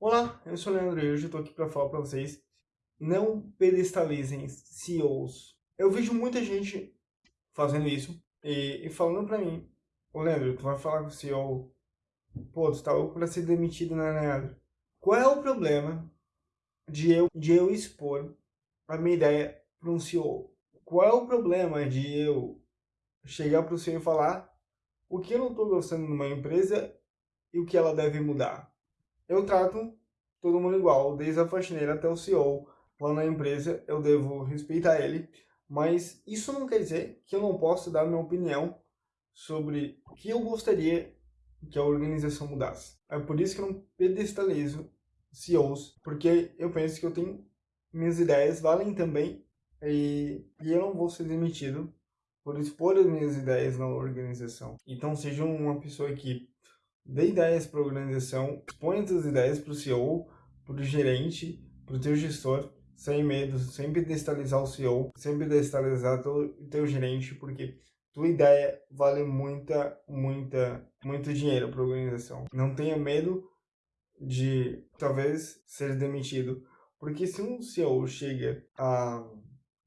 Olá, eu sou o Leandro e hoje eu tô aqui para falar para vocês não pedestalizem CEOs. Eu vejo muita gente fazendo isso e, e falando para mim, ô Leandro, tu vai falar com o CEO, pô, tu tá louco pra ser demitido, né, Leandro? Qual é o problema de eu, de eu expor a minha ideia para um CEO? Qual é o problema de eu chegar para o CEO e falar o que eu não estou gostando numa empresa e o que ela deve mudar? Eu trato todo mundo igual, desde a faxineira até o CEO. Lá na empresa eu devo respeitar ele, mas isso não quer dizer que eu não possa dar minha opinião sobre o que eu gostaria que a organização mudasse. É por isso que eu não pedestalizo CEOs, porque eu penso que eu tenho minhas ideias valem também e, e eu não vou ser demitido por expor as minhas ideias na organização. Então seja uma pessoa que dê ideias para a organização, expõe as ideias para o CEO, para o gerente, para o teu gestor, sem medo, sempre destabilizar o CEO, sempre destabilizar o teu gerente, porque tua ideia vale muita, muita, muito dinheiro para a organização. Não tenha medo de talvez ser demitido, porque se um CEO chega a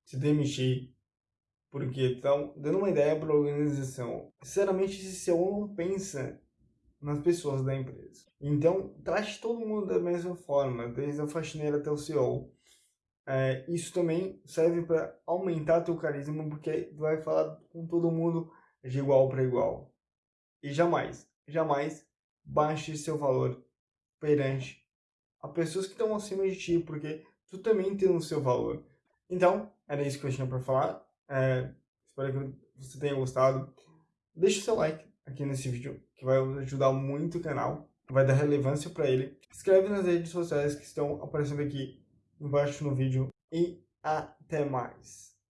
se demitir porque estão dando uma ideia para a organização, sinceramente esse CEO não pensa nas pessoas da empresa. Então, trate todo mundo da mesma forma, desde a faxineira até o CEO. É, isso também serve para aumentar teu carisma, porque tu vai falar com todo mundo de igual para igual. E jamais, jamais baixe seu valor perante a pessoas que estão acima de ti, porque tu também tem o seu valor. Então, era isso que eu tinha para falar. É, espero que você tenha gostado. Deixe o seu like aqui nesse vídeo, que vai ajudar muito o canal, vai dar relevância para ele. Escreve nas redes sociais que estão aparecendo aqui embaixo no vídeo e até mais.